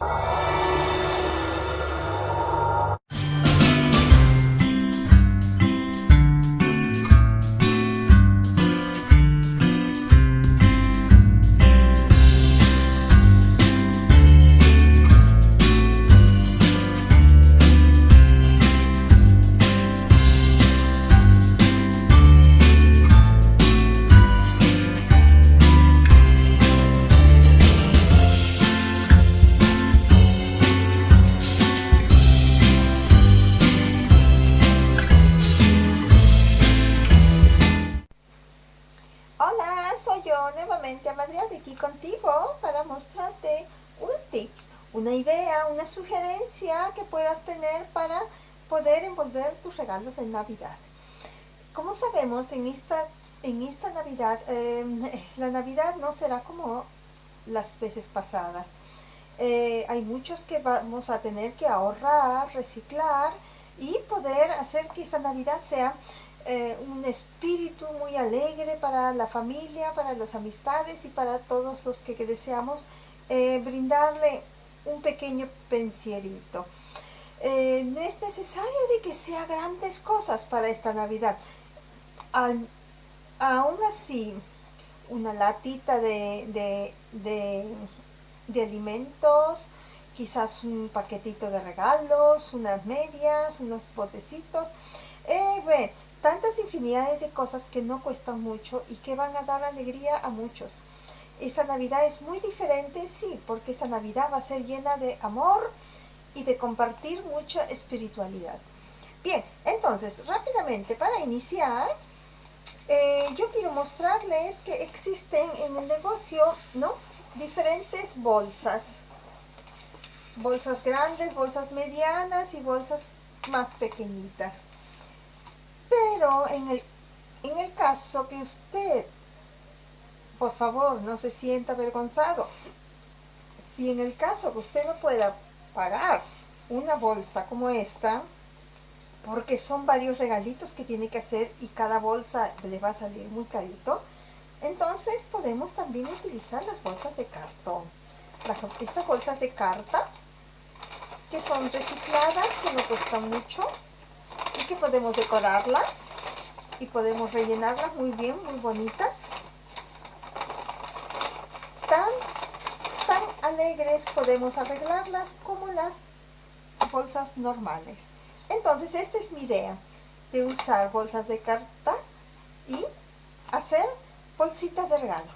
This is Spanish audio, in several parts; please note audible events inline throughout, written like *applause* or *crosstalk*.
you Navidad. Como sabemos, en esta, en esta Navidad, em, *laughs* la Navidad no será como las veces pasadas. Eh, hay muchos que vamos a tener que ahorrar, reciclar y poder hacer que esta Navidad sea eh, un espíritu muy alegre para la familia, para las amistades y para todos los que, deseamos eh, brindarle un pequeño pensierito. Eh, no es necesario de que sea grandes cosas para esta Navidad. aún así, una latita de, de, alimentos, quizás un paquetito de regalos, unas medias, unos botecitos. Eh, tantas infinidades de cosas que no cuestan mucho y que van a dar alegría a muchos. Esta Navidad es muy diferente, sí, porque esta Navidad va a ser llena de amor y de compartir mucha espiritualidad. Bien, entonces, rápidamente, para iniciar, eh, yo quiero mostrarles que existen en el negocio, ¿no? Diferentes bolsas. Bolsas grandes, bolsas medianas y bolsas más pequeñitas. Pero en el, en el caso que usted, por favor, no se sienta avergonzado, si en el caso que usted no pueda pagar una bolsa como esta, porque son varios regalitos que tiene que hacer y cada bolsa le va a salir muy carito, entonces podemos también utilizar las bolsas de cartón. estas bolsas de carta, que son recicladas, que no cuestan mucho, y que podemos decorarlas y podemos rellenarlas muy bien, muy bonitas. Tan, tan alegres podemos arreglarlas como las bolsas normales. Entonces esta es mi idea de usar bolsas de carta y hacer bolsitas de regalo.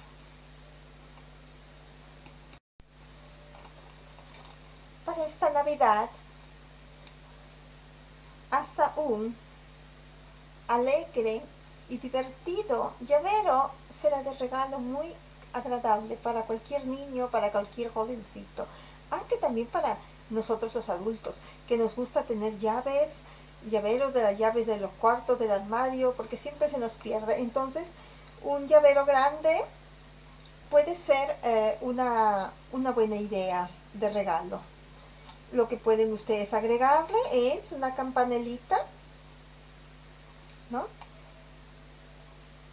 Para esta Navidad hasta un alegre y divertido llavero será de regalo muy agradable para cualquier niño, para cualquier jovencito, aunque también para nosotros los adultos, que nos gusta tener llaves, llaveros de las llaves de los cuartos, del armario, porque siempre se nos pierde. Entonces, un llavero grande puede ser eh, una, una buena idea de regalo lo que pueden ustedes agregarle es una campanelita, ¿no?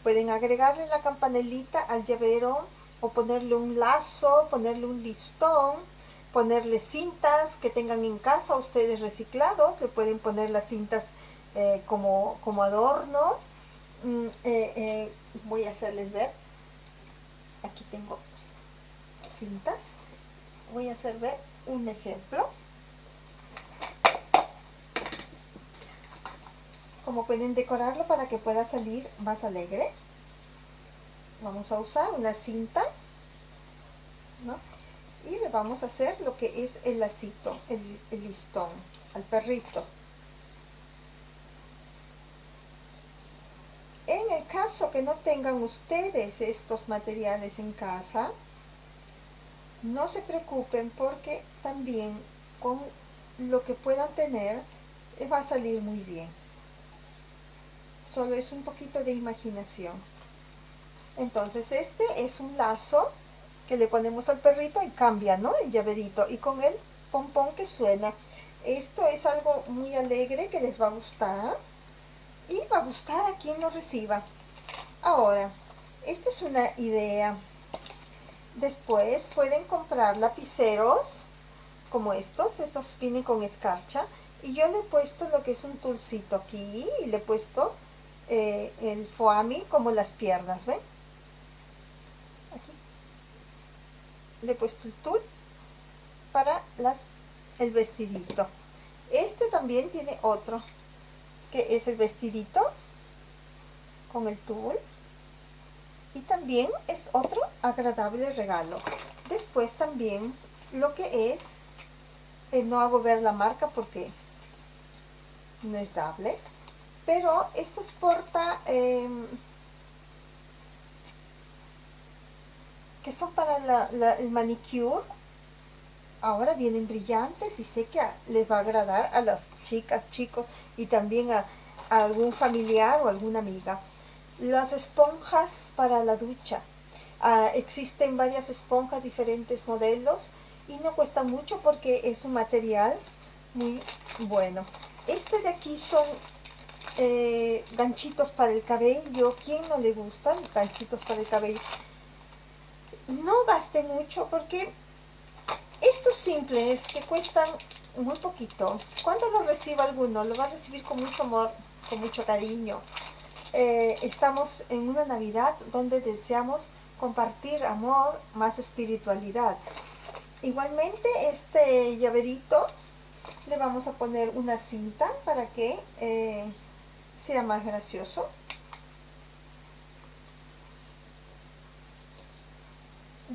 Pueden agregarle la campanelita al llavero o ponerle un lazo, ponerle un listón, ponerle cintas que tengan en casa ustedes reciclados, le pueden poner las cintas eh, como, como, adorno. Mm, eh, eh, voy a hacerles ver, aquí tengo cintas, voy a hacer ver un ejemplo. como pueden decorarlo para que pueda salir más alegre vamos a usar una cinta y le vamos a hacer lo que es el lacito el, listón al perrito en el caso que no tengan ustedes estos materiales en casa no se preocupen porque también con lo que puedan tener eh, va a salir muy bien solo es un poquito de imaginación. Entonces este es un lazo que le ponemos al perrito y cambia, ¿no? El llaverito y con el pompón que suena. Esto es algo muy alegre que les va a gustar y va a gustar a quien lo reciba. Ahora, esta es una idea. Después pueden comprar lapiceros como estos, estos vienen con escarcha, y yo le he puesto lo que es un tulcito aquí, y le he puesto eh, el foami como las piernas, ¿ven? Le he puesto el tul para las, el vestidito. Este también tiene otro, que es el vestidito con el tul. Y también es otro agradable regalo. Después también lo que es, eh, no hago ver la marca porque no es dable, pero estos porta, em, que son para el manicure, ahora vienen brillantes y sé que les va a agradar a las chicas, chicos y también a, algún familiar o alguna amiga. Las esponjas para la ducha. Ah, existen varias esponjas, diferentes modelos y no cuesta mucho porque es un material muy bueno. Este de aquí son eh, ganchitos para el cabello. ¿Quién no le gustan los ganchitos para el cabello? No gaste mucho porque estos simples que cuestan muy poquito, cuando lo reciba alguno, lo va a recibir con mucho amor, con mucho cariño. Eh, estamos en una Navidad donde deseamos compartir amor, más espiritualidad. Igualmente este llaverito le vamos a poner una cinta para que eh, sea más gracioso.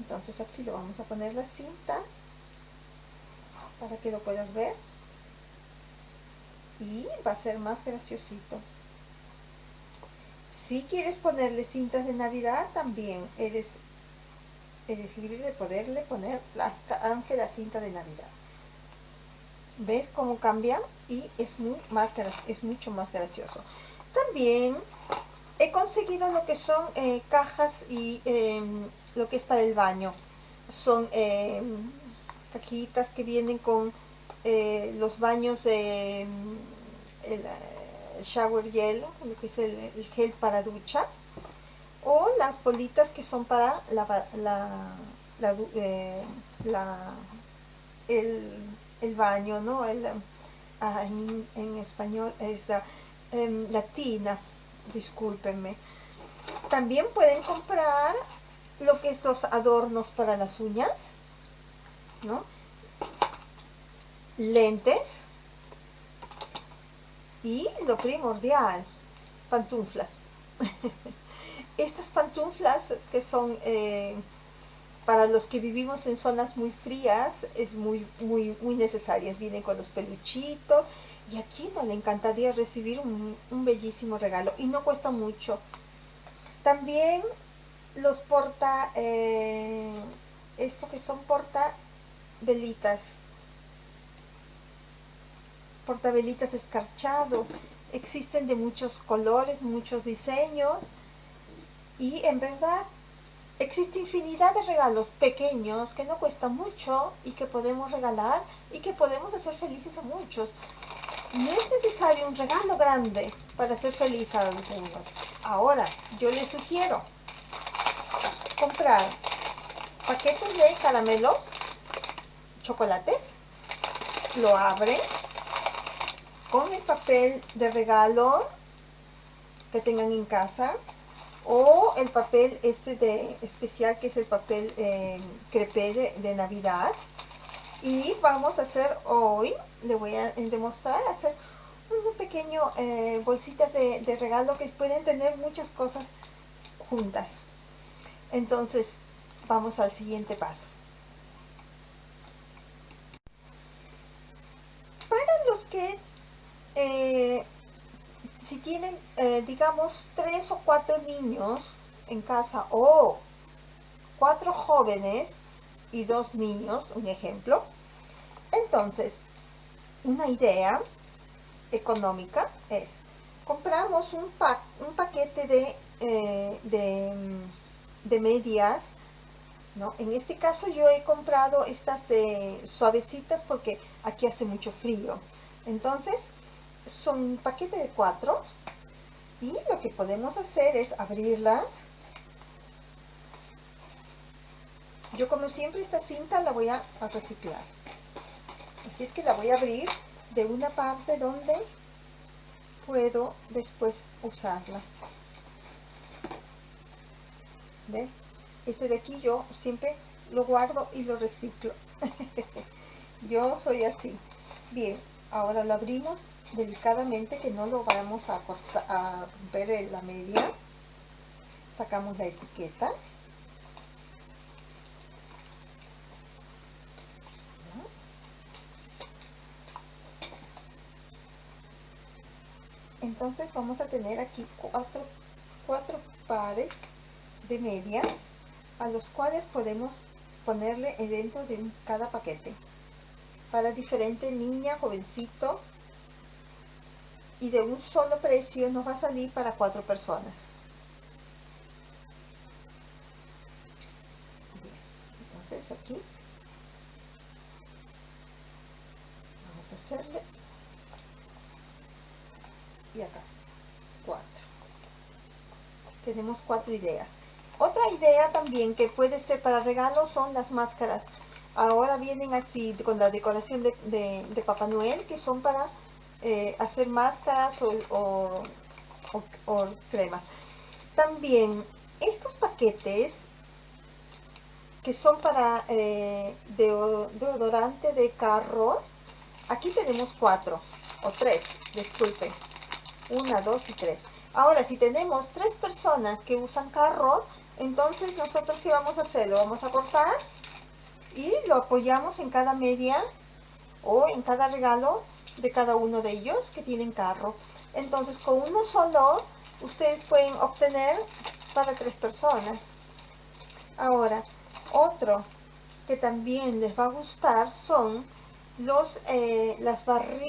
Entonces aquí le vamos a poner la cinta para que lo puedas ver. Y va a ser más graciosito. Si quieres ponerle cintas de Navidad, también eres, eres libre de poderle poner las, aunque la cinta de Navidad. ¿Ves cómo cambia? Y es, muy más, es mucho más gracioso. También he conseguido lo que son eh, cajas y em, lo que es para el baño. Son em, cajitas que vienen con eh, los baños de mm, el, eh, shower gel, lo que es el, gel para ducha, o las bolitas que son para la, la, eh, el, baño, ¿no? El, ah, en, español es la, em, latina, discúlpenme. También pueden comprar lo que es los adornos para las uñas, ¿no? Lentes y lo primordial, pantuflas. *laughs* Estas pantuflas que son eh, para los que vivimos en zonas muy frías, es muy, muy, muy necesarias. Vienen con los peluchitos y aquí no le encantaría recibir un, bellísimo regalo y no cuesta mucho. También los porta, eh, esto que son porta velitas, portabelitas escarchados, existen de muchos colores, muchos diseños y en verdad existe infinidad de regalos pequeños que no cuestan mucho y que podemos regalar y que podemos hacer felices a muchos. No es necesario un regalo grande para hacer feliz a algunos. Ahora, yo les sugiero comprar paquetes de caramelos chocolates, lo abre con el papel de regalo que tengan en casa o el papel este de especial que es el papel eh, crepé de, Navidad. Y vamos a hacer hoy, le voy a demostrar hacer un pequeño eh, bolsitas de regalo que pueden tener muchas cosas juntas entonces vamos al siguiente paso. Eh, si tienen, eh, digamos, tres o cuatro niños en casa o cuatro jóvenes y dos niños, un ejemplo, entonces, una idea económica es, compramos un, paquete de, eh, de, de, medias, ¿no? En este caso yo he comprado estas suavecitas porque aquí hace mucho frío. Entonces, son un paquete de cuatro y lo que podemos hacer es abrirlas yo como siempre esta cinta la voy a, reciclar Así es que la voy a abrir de una parte donde puedo después usarla. Este de aquí yo siempre lo guardo y lo reciclo. *laughs* yo soy así. Bien, ahora lo abrimos delicadamente que no lo vamos a, cortar, a romper la media. Sacamos la etiqueta. entonces vamos a tener aquí cuatro, cuatro pares de medias a los cuales podemos ponerle dentro de cada paquete. Para diferente niña, jovencito y de un solo precio nos va a salir para cuatro personas. Entonces aquí vamos a hacerle. Y acá cuatro. Tenemos cuatro ideas otra idea también que puede ser para regalos son las máscaras. Ahora vienen así con la decoración de, Papá Noel que son para eh, hacer máscaras o, cremas. También estos paquetes que son para eh, deodorante de carro aquí tenemos cuatro o tres disculpen una, dos y tres. Ahora, si tenemos tres personas que usan carro, entonces nosotros ¿qué vamos a hacer? Lo vamos a cortar y lo apoyamos en cada media o en cada regalo de cada uno de ellos que tienen carro. Entonces, con uno solo, ustedes pueden obtener para tres personas. Ahora, otro que también les va a gustar son los, eh, las,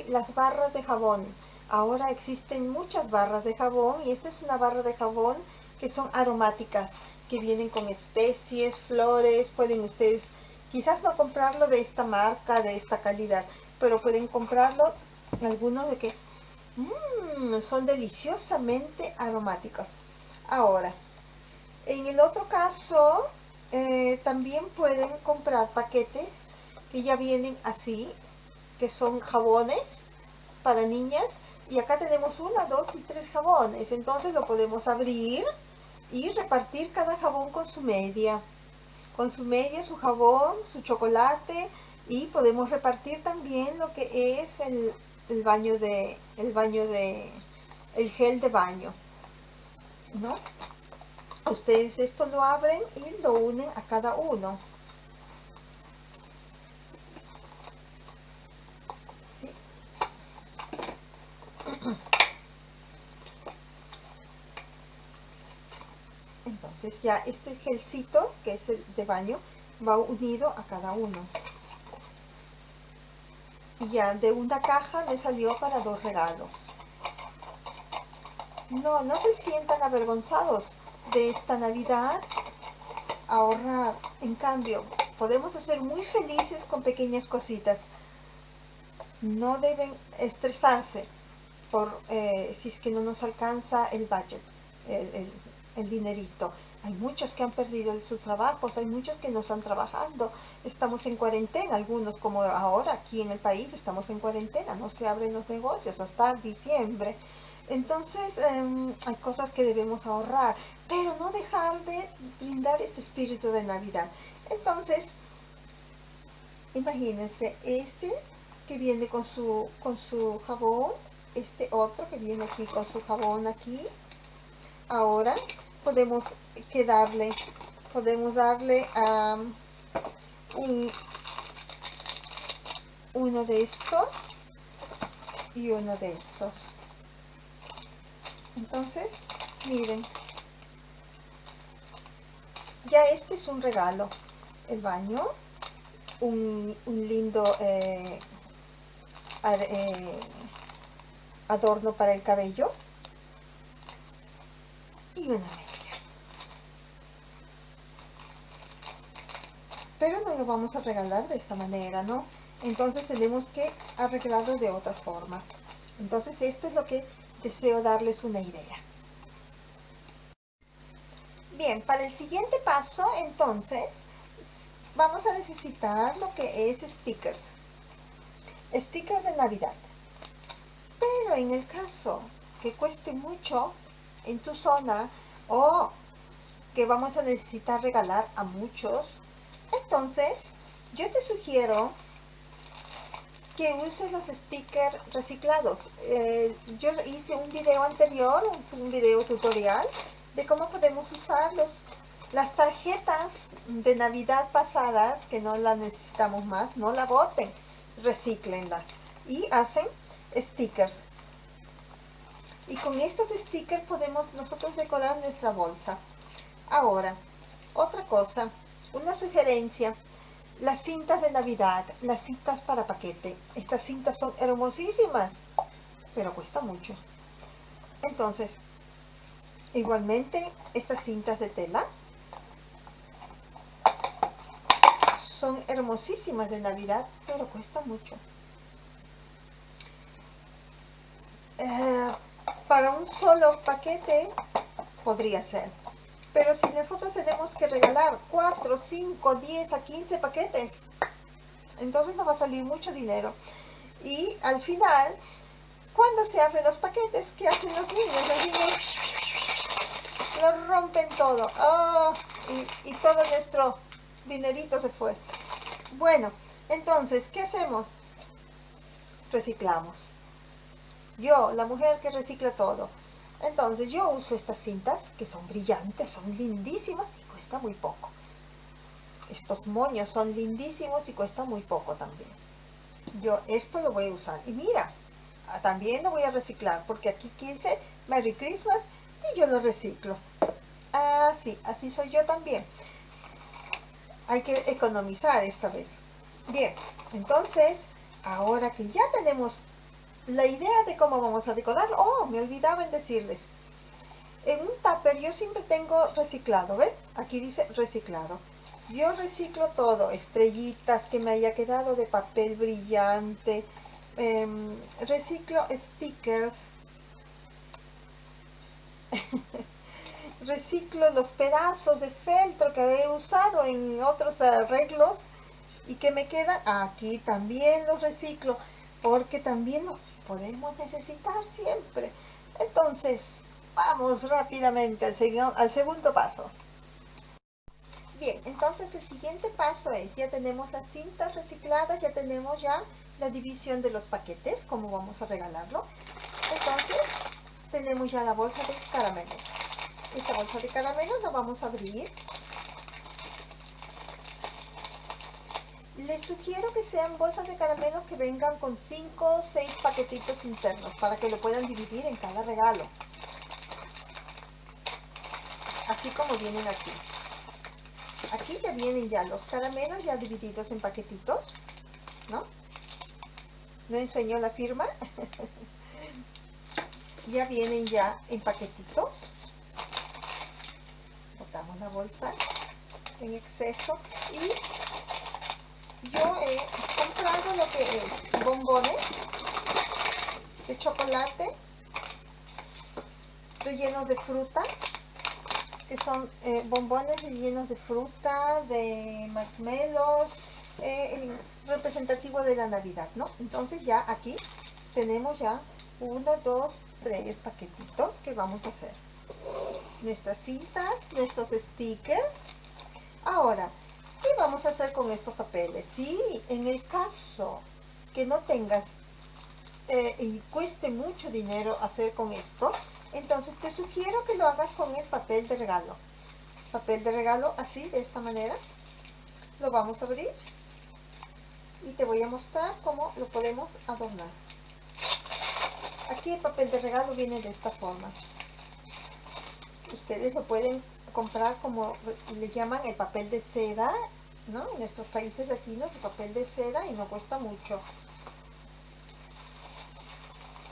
las barras de jabón. Ahora existen muchas barras de jabón y esta es una barra de jabón que son aromáticas, que vienen con especies, flores, pueden ustedes quizás no comprarlo de esta marca, de esta calidad, pero pueden comprarlo algunos de que mmm, son deliciosamente aromáticos. Ahora, en el otro caso, eh, también pueden comprar paquetes que ya vienen así, que son jabones para niñas y acá tenemos una, dos y tres jabones. Entonces lo podemos abrir y repartir cada jabón con su media. Con su media, su jabón, su chocolate y podemos repartir también lo que es el, baño de, el baño de, el gel de baño. ¿No? Ustedes esto lo abren y lo unen a cada uno. Ya este gelcito, que es el de baño, va unido a cada uno. Y ya de una caja me salió para dos regalos. No, no se sientan avergonzados de esta Navidad ahorrar. En cambio, podemos hacer muy felices con pequeñas cositas. No deben estresarse por eh, si es que no nos alcanza el budget, el, dinerito. Hay muchos que han perdido sus trabajos, hay muchos que no están trabajando. Estamos en cuarentena, algunos como ahora aquí en el país estamos en cuarentena, no se abren los negocios hasta diciembre. Entonces em, hay cosas que debemos ahorrar, pero no dejar de brindar este espíritu de Navidad. Entonces, imagínense este que viene con su, con su jabón, este otro que viene aquí con su jabón aquí. Ahora podemos quedarle, podemos darle a un, uno de estos y uno de estos. Entonces, miren, ya este es un regalo, el baño, un, lindo eh, eh, adorno para el cabello y una media. Pero no lo vamos a regalar de esta manera, ¿no? Entonces tenemos que arreglarlo de otra forma. Entonces esto es lo que deseo darles una idea. Bien, para el siguiente paso, entonces, vamos a necesitar lo que es stickers. stickers de Navidad. Pero en el caso que cueste mucho en tu zona o que vamos a necesitar regalar a muchos, entonces yo te sugiero que uses los stickers reciclados. Eh, yo hice un video anterior, un video tutorial de cómo podemos usar los, las tarjetas de Navidad pasadas que no las necesitamos más, no la boten, reciclenlas y hacen stickers. Y con estos stickers podemos nosotros decorar nuestra bolsa. Ahora, otra cosa, una sugerencia, las cintas de Navidad, las cintas para paquete. Estas cintas son hermosísimas, pero cuesta mucho. Entonces, igualmente, estas cintas de tela son hermosísimas de Navidad, pero cuesta mucho. Eh, para un solo paquete podría ser. Pero si nosotros tenemos que regalar 4, 5, 10 a 15 paquetes, entonces nos va a salir mucho dinero. Y al final, cuando se abren los paquetes, ¿qué hacen los niños? Los niños lo rompen todo. ¡Ah! y, y todo nuestro dinerito se fue. Bueno, entonces, ¿qué hacemos? Reciclamos. Yo, la mujer que recicla todo. Entonces yo uso estas cintas que son brillantes, son lindísimas y cuesta muy poco. Estos moños son lindísimos y cuesta muy poco también. Yo esto lo voy a usar. Y mira, ah, también lo voy a reciclar porque aquí 15 Merry Christmas y yo lo reciclo. Así, así soy yo también. Hay que economizar esta vez. Bien, entonces, ahora que ya tenemos la idea de cómo vamos a decorar, oh, me olvidaba en decirles. En un tupper yo siempre tengo reciclado, ¿ven? Aquí dice reciclado. Yo reciclo todo, estrellitas que me haya quedado de papel brillante, em, reciclo stickers, *laughs* reciclo los pedazos de feltro que he usado en otros arreglos y que me quedan, aquí también los reciclo, porque también los podemos necesitar siempre. Entonces, vamos rápidamente al, al segundo paso. Bien, entonces el siguiente paso es, ya tenemos las cintas recicladas, ya tenemos ya la división de los paquetes, como vamos a regalarlo. Entonces, tenemos ya la bolsa de caramelos. Esta bolsa de caramelos la vamos a abrir Les sugiero que sean bolsas de caramelos que vengan con 5 o 6 paquetitos internos para que lo puedan dividir en cada regalo. Así como vienen aquí. Aquí ya vienen ya los caramelos ya divididos en paquetitos, ¿no? ¿No enseñó la firma? *laughs* ya vienen ya en paquetitos. Botamos la bolsa en exceso y yo he comprado lo que es bombones de chocolate rellenos de fruta que son eh, bombones rellenos de fruta, de marshmallows, eh, representativo de la Navidad, ¿no? Entonces ya aquí tenemos ya uno, dos, tres paquetitos que vamos a hacer. Nuestras cintas, nuestros stickers. Ahora, ¿Qué vamos a hacer con estos papeles? Si en el caso que no tengas eh, y cueste mucho dinero hacer con esto, entonces te sugiero que lo hagas con el papel de regalo. Papel de regalo así, de esta manera. Lo vamos a abrir y te voy a mostrar cómo lo podemos adornar. Aquí el papel de regalo viene de esta forma. Ustedes lo pueden comprar como le llaman el papel de seda, ¿no? En estos países latinos el papel de seda y no cuesta mucho.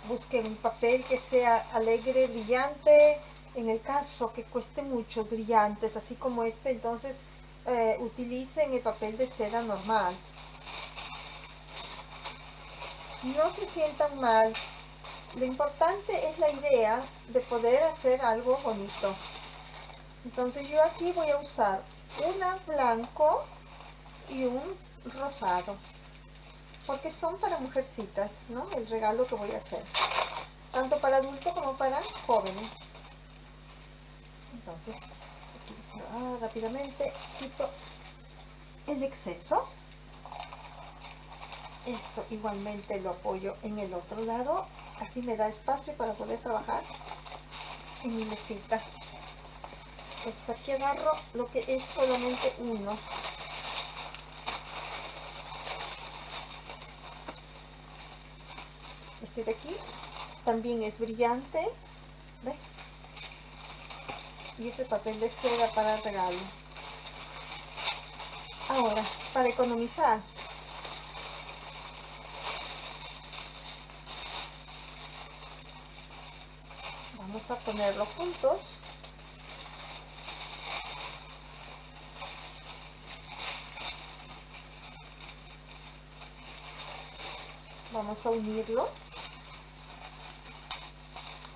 Busquen un papel que sea alegre, brillante, en el caso que cueste mucho, brillantes, así como este, entonces eh, utilicen el papel de seda normal. No se sientan mal, lo importante es la idea de poder hacer algo bonito. Entonces yo aquí voy a usar una blanco y un rosado. porque son para mujercitas, ¿no? El regalo que voy a hacer. Tanto para adultos como para jóvenes. Entonces, ah, rápidamente quito el exceso. Esto igualmente lo apoyo en el otro lado. Así me da espacio para poder trabajar en mi mesita. Pues aquí agarro lo que es solamente uno. Este de aquí también es brillante. ¿Ve? Y ese papel de seda para regalo. Ahora, para economizar, vamos a ponerlo juntos vamos a unirlo.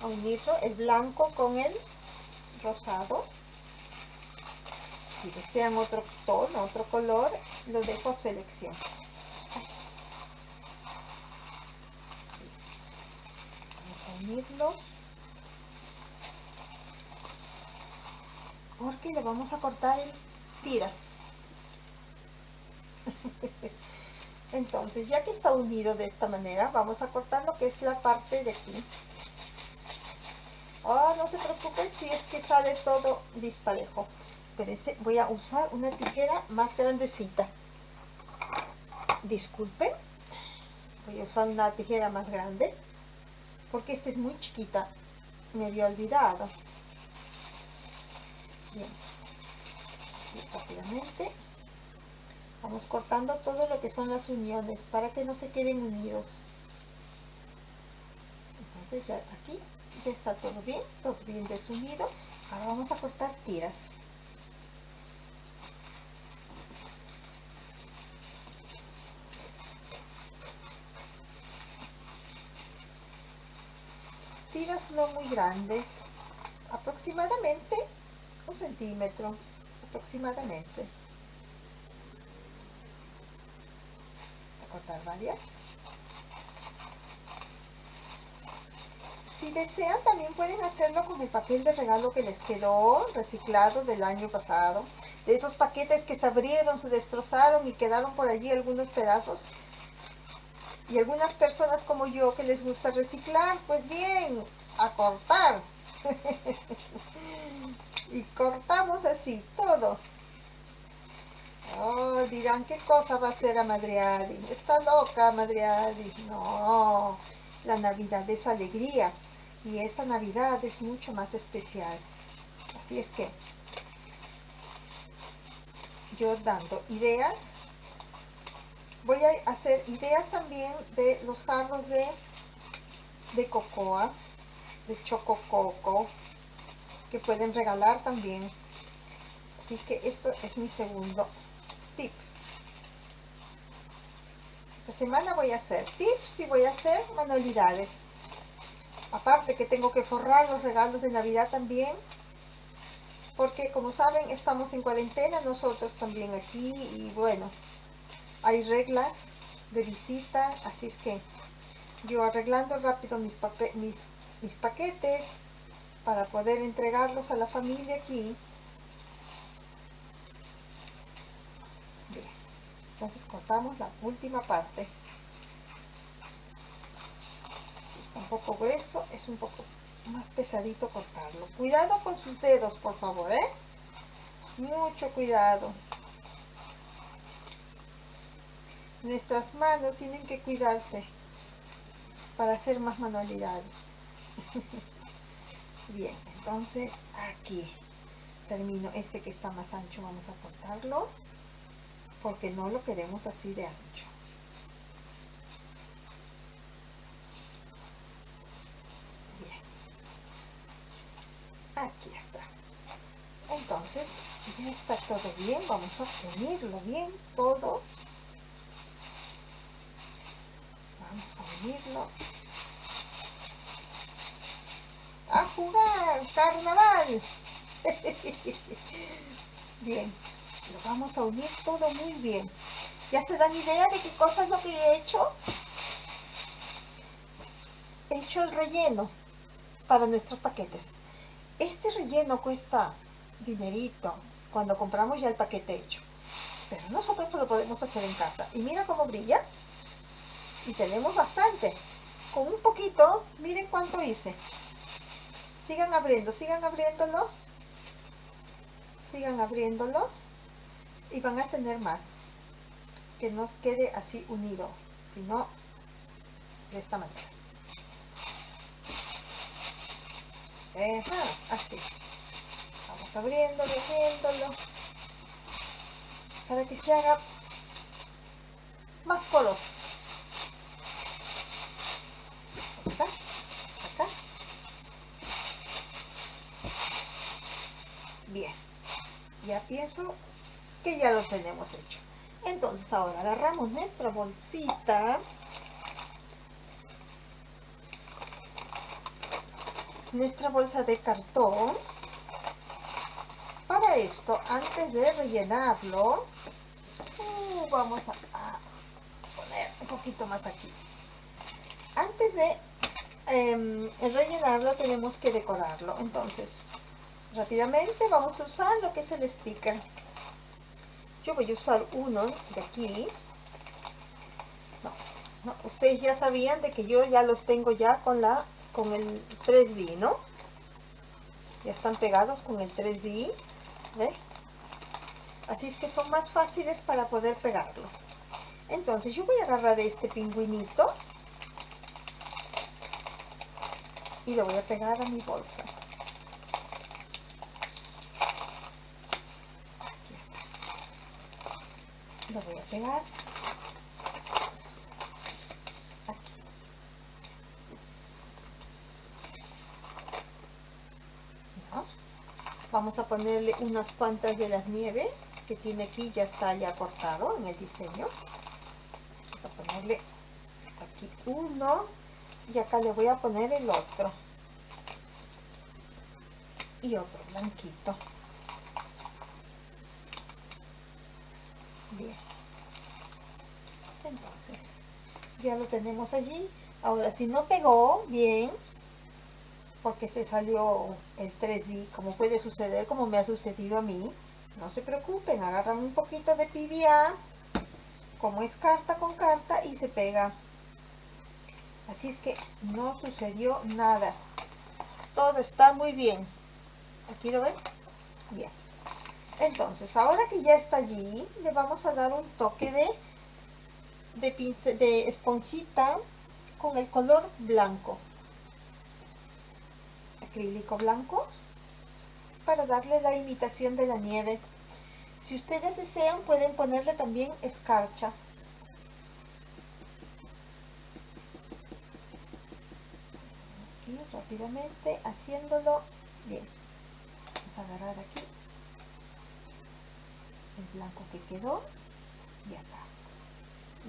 A unirlo el blanco con el rosado. Si desean otro tono otro color lo dejo a su vamos a unirlo. Porque le vamos a cortar en tiras entonces ya que está unido de esta manera vamos a cortar lo que es la parte de aquí. Oh, no se preocupen si es que sale todo disparejo. Espérense, voy a usar una tijera más grandecita. Disculpen voy a usar una tijera más grande porque esta es muy chiquita me había olvidado. Bien vamos cortando todo lo que son las uniones para que no se queden unidos. Entonces ya aquí ya está todo bien todo bien desunido ahora vamos a cortar tiras. Tiras no muy grandes aproximadamente un centímetro aproximadamente cortar varias. Si desean también pueden hacerlo con el papel de regalo que les quedó reciclado del año pasado. De esos paquetes que se abrieron, se destrozaron y quedaron por allí algunos pedazos. Y algunas personas como yo que les gusta reciclar, pues bien, a cortar. *laughs* Y cortamos así todo oh, dirán qué cosa va a hacer a Madriadi está loca Madriadi no la Navidad es alegría y esta Navidad es mucho más especial. Así es que yo dando ideas voy a hacer ideas también de los jarros de de cocoa de choco coco que pueden regalar también. Así que esto es mi segundo tip. Esta semana voy a hacer tips y voy a hacer manualidades. Aparte que tengo que forrar los regalos de Navidad también. Porque como saben estamos en cuarentena nosotros también aquí y bueno, hay reglas de visita, así es que yo arreglando rápido mis, mis, mis paquetes, para poder entregarlos a la familia aquí. Bien. Entonces cortamos la última parte. Está un poco grueso, es un poco más pesadito cortarlo. Cuidado con sus dedos, por favor, ¿eh? Mucho cuidado. Nuestras manos tienen que cuidarse para hacer más manualidades. *laughs* Bien, entonces aquí termino este que está más ancho, vamos a cortarlo porque no lo queremos así de ancho. Bien. Aquí está. Entonces, ya está todo bien, vamos a unirlo bien todo. Vamos a unirlo a jugar carnaval. *laughs* Bien, lo vamos a unir todo muy bien. ¿Ya se dan idea de qué cosa es lo que he hecho? He hecho el relleno para nuestros paquetes. Este relleno cuesta dinerito cuando compramos ya el paquete hecho. Pero nosotros lo podemos hacer en casa. Y mira cómo brilla. Y tenemos bastante. Con un poquito, miren cuánto hice. Sigan abriendo, sigan abriéndolo. Sigan abriéndolo. Y van a tener más. Que nos quede así unido. Si no, de esta manera. así. Vamos abriendo, abriéndolo para que se haga más color. Acá, acá. Bien, ya pienso que ya lo tenemos hecho. Entonces ahora agarramos nuestra bolsita. Nuestra bolsa de cartón. Para esto, antes de rellenarlo, vamos a, poner un poquito más aquí. Antes de em, rellenarlo tenemos que decorarlo. Entonces, rápidamente vamos a usar lo que es el sticker. Yo voy a usar uno de aquí. ustedes ya sabían de que yo ya los tengo ya con la con el 3D, ¿no? Ya están pegados con el 3D. ¿Ve? Así es que son más fáciles para poder pegarlos. Entonces yo voy a agarrar este pingüinito y lo voy a pegar a mi bolsa. Aquí Vamos a ponerle unas cuantas de las nieves que tiene aquí ya está ya cortado en el diseño. Vamos a ponerle aquí uno y acá le voy a poner el otro. Y otro blanquito bien entonces ya lo tenemos allí ahora si no pegó bien porque se salió el 3D como puede suceder como me ha sucedido a mí no se preocupen, agarran un poquito de PVA, como es carta con carta, y se pega. Así es que no sucedió nada. Todo está muy bien. ¿Aquí lo ven? Bien. Entonces, ahora que ya está allí, le vamos a dar un toque de, de, de esponjita con el color blanco. Acrílico blanco para darle la imitación de la nieve. Si ustedes desean pueden ponerle también escarcha. Aquí rápidamente haciéndolo bien. Vamos a agarrar aquí el blanco que quedó y acá.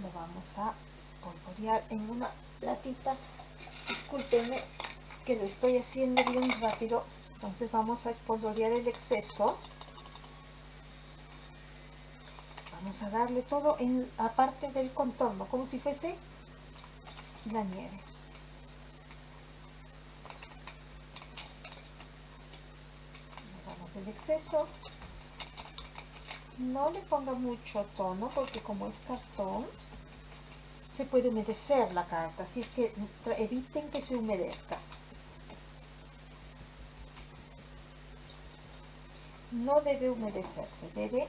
Lo vamos a espolvorear en una latita. Discúlpenme que lo estoy haciendo bien rápido entonces vamos a espolvorear el exceso. Vamos a darle todo en la del contorno como si fuese la nieve. El exceso. No le ponga mucho tono porque como es cartón se puede humedecer la carta así es que eviten que se humedezca no debe humedecerse, debe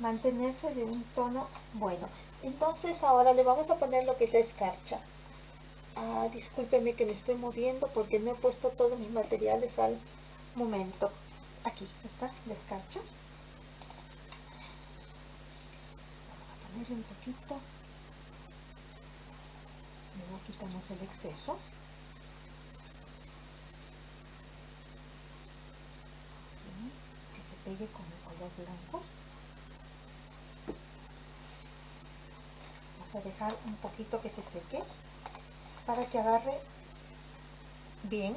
mantenerse de un tono bueno. Entonces ahora le vamos a poner lo que es la escarcha. Ah, discúlpeme que me estoy moviendo porque no he puesto todos mis materiales al momento. Aquí está la escarcha. Vamos a ponerle un poquito. Luego quitamos el exceso. pegue con el color blanco vamos a dejar un poquito que se seque para que agarre bien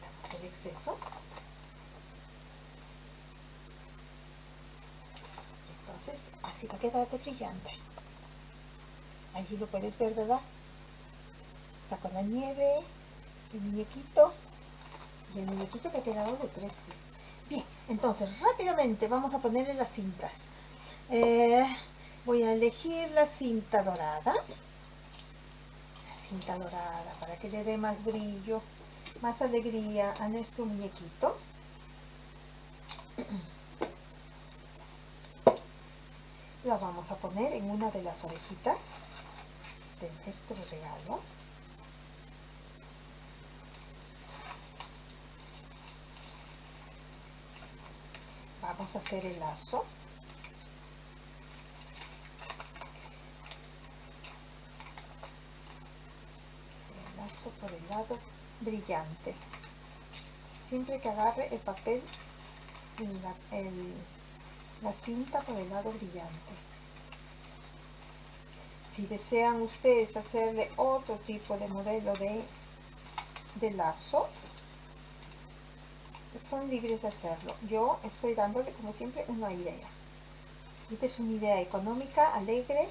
quitamos el exceso Entonces, así va a quedar brillante. Allí lo puedes ver, ¿verdad? Está con la nieve, el muñequito el muñequito que ha quedado de tres Bien, entonces rápidamente vamos a ponerle las cintas. Eh, voy a elegir la cinta dorada. La cinta dorada para que le dé más brillo, más alegría a nuestro muñequito. *clears throat* La vamos a poner en una de las orejitas de nuestro regalo. Vamos a hacer el lazo. El lazo por el lado brillante. Siempre que agarre el papel, la, la cinta por el lado brillante. Si desean ustedes hacerle otro tipo de modelo de, de lazo, son libres de hacerlo. Yo estoy dándole, como siempre, una idea. Esta es una idea económica, alegre,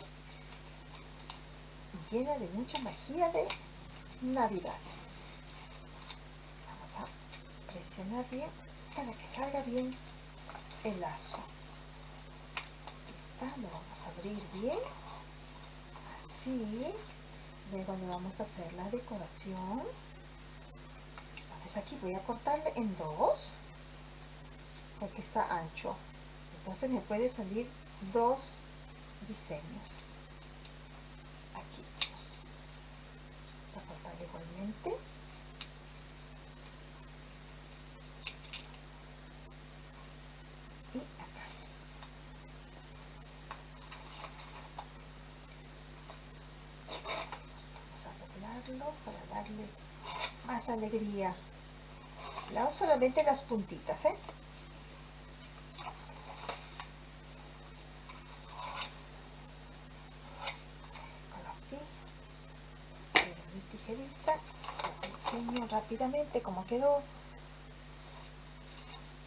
llena de mucha magia de Navidad. Vamos a presionar bien para que salga bien el lazo. Está, lo vamos a abrir bien. Así. Luego le vamos a hacer la decoración. Aquí voy a cortarle en dos porque está ancho. Entonces me puede salir dos diseños. Aquí. Voy a cortar igualmente y acá vamos a doblarlo para darle más alegría. Solamente las puntitas, ¿eh? rápidamente cómo quedó.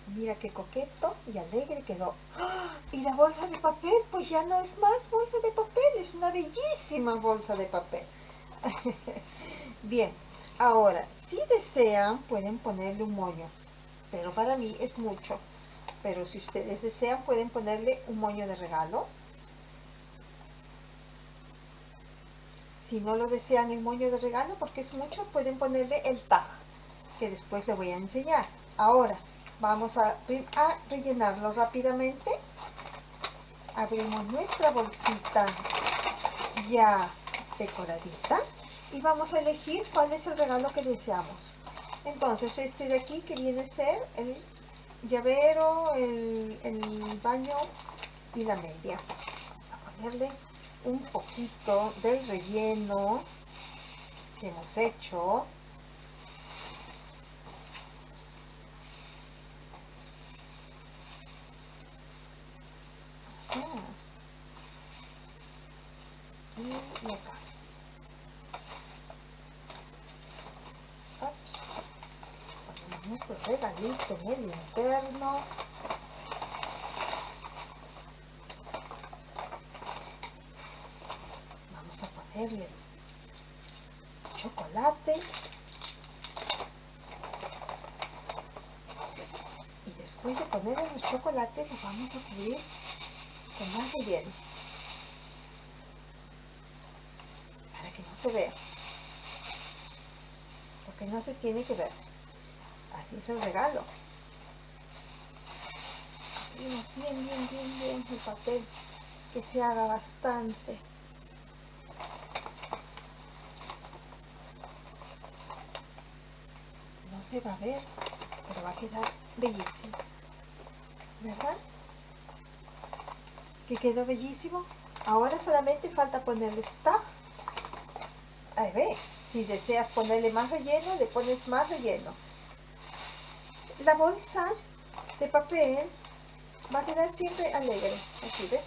Mira qué coqueto y alegre quedó. ¡Ah! y la bolsa de papel pues ya no es más bolsa de papel es una bellísima bolsa de papel. *laughs* Bien ahora si desean, pueden ponerle un moño, pero para mí es mucho. Pero si ustedes desean, pueden ponerle un moño de regalo. Si no lo desean el moño de regalo, porque es mucho, pueden ponerle el tag, que después les voy a enseñar. Ahora, vamos a, a rellenarlo rápidamente. Abrimos nuestra bolsita ya decoradita y vamos a elegir cuál es el regalo que deseamos. Entonces este de aquí que viene a ser el llavero, el, el baño y la media. Vamos a ponerle un poquito del relleno que hemos hecho. Ah. Y acá. nuestro regalito en el interno. Vamos a ponerle chocolate. Y después de ponerle el chocolate, lo a cubrir con más relleno. Para que no se vea. Porque no se tiene que ver así es el regalo bien bien bien bien el papel que se haga bastante no se va a ver pero va a quedar bellísimo ¿verdad? Que quedó bellísimo ahora solamente falta ponerle esta ahí ve si deseas ponerle más relleno le pones más relleno la bolsa de papel va a quedar siempre alegre, así ves.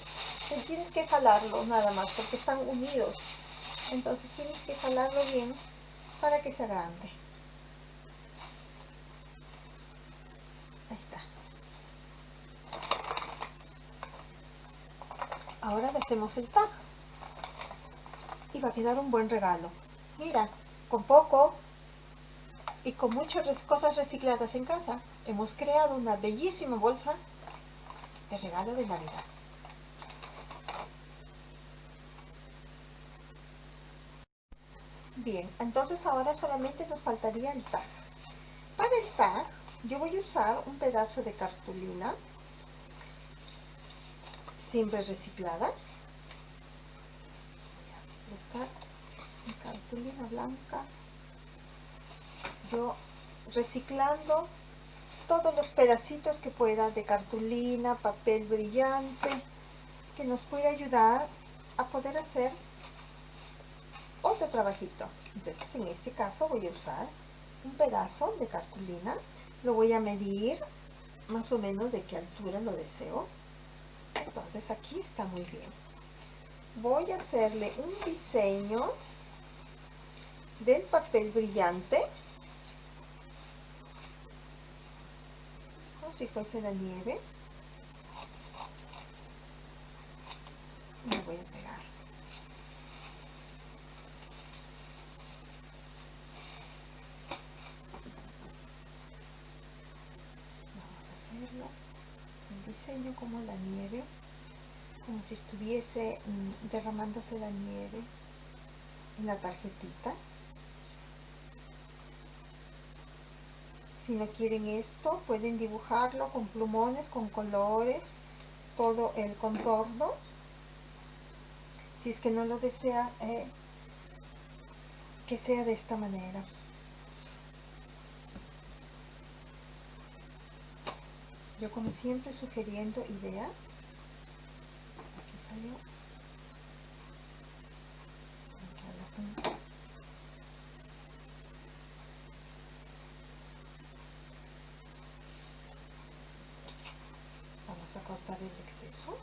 Tienes que jalarlo nada más porque están unidos. Entonces tienes que jalarlo bien para que sea grande. Ahí está. Ahora le hacemos el tag. Y va a quedar un buen regalo. Mira, con poco y con muchas cosas recicladas en casa, hemos creado una bellísima bolsa de regalo de Navidad. Bien, entonces ahora solamente nos faltaría el tag. Para el tag, yo voy a usar un pedazo de cartulina, siempre reciclada. Cartulina blanca. Yo reciclando todos los pedacitos que pueda de cartulina, papel brillante, que nos puede ayudar a poder hacer otro trabajito. Entonces en este caso voy a usar un pedazo de cartulina. Lo voy a medir más o menos de qué altura lo deseo. Entonces aquí está muy bien. Voy a hacerle un diseño del papel brillante. Como si fuese la nieve. voy a como la nieve, como si estuviese mm, derramándose la nieve en la tarjetita. Si no quieren esto, pueden dibujarlo con plumones, con colores, todo el contorno. Si es que no lo desea, eh, que sea de esta manera. Yo como siempre sugiriendo ideas. Aquí salió. Vamos a cortar el exceso.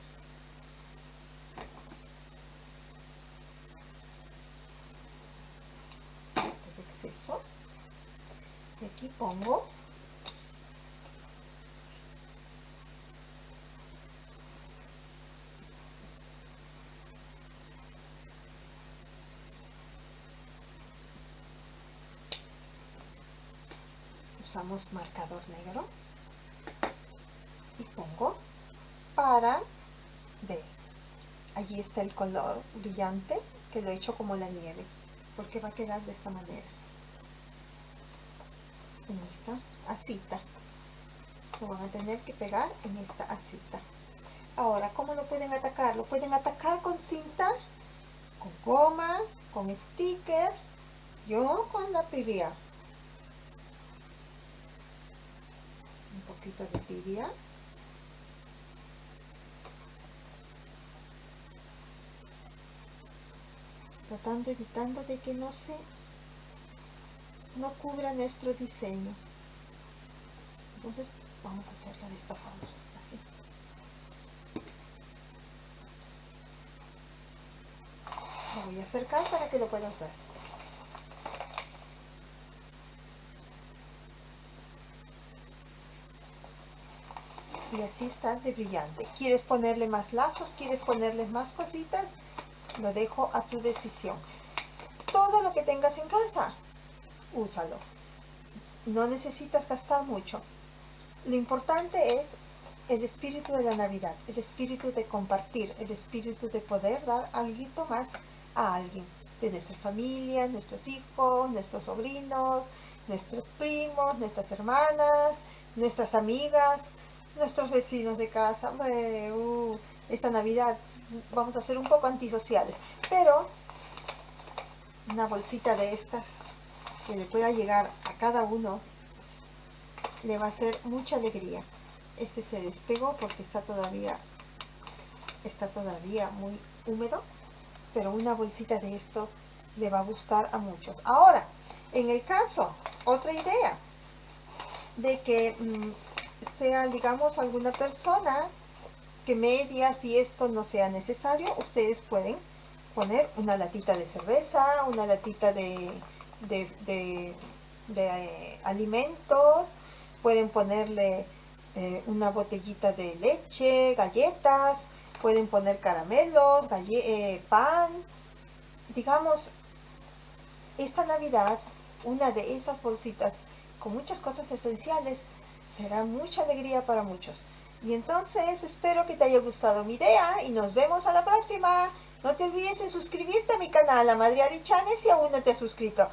El exceso. Y aquí pongo marcador negro y pongo para ver. Allí está el color brillante que lo he hecho como la nieve porque va a quedar de esta manera. En esta asita. Lo van a tener que pegar en esta asita. Ahora ¿cómo lo pueden atacar? lo pueden atacar con cinta con goma, con sticker. Yo con la PVA poquito de tibia. Tratando evitando de que no se no cubra nuestro diseño. Entonces vamos a hacerlo de esta forma así. Lo voy a acercar para que lo puedan ver y así está de brillante. ¿Quieres ponerle más lazos? ¿Quieres ponerle más cositas? Lo dejo a tu decisión. Todo lo que tengas en casa, úsalo. No necesitas gastar mucho. Lo importante es el espíritu de la Navidad, el espíritu de compartir, el espíritu de poder dar algo más a alguien, de nuestra familia, nuestros hijos, nuestros sobrinos, nuestros primos, nuestras hermanas, nuestras amigas, nuestros vecinos de casa, uh, esta Navidad vamos a ser un poco antisociales, pero una bolsita de estas que le pueda llegar a cada uno le va a hacer mucha alegría. Este se despegó porque está todavía está todavía muy húmedo, pero una bolsita de esto le va a gustar a muchos. Ahora, en el caso, otra idea de que mm, sea, digamos, alguna persona que media, si esto no sea necesario, ustedes pueden poner una latita de cerveza, una latita de, de, eh, alimentos, pueden ponerle eh, una botellita de leche, galletas, pueden poner caramelos, eh, pan, digamos, esta Navidad, una de esas bolsitas con muchas cosas esenciales será mucha alegría para muchos. Y entonces espero que te haya gustado mi idea y nos vemos a la próxima. No te olvides de suscribirte a mi canal, a Madriari Chanes, si aún no te has suscrito.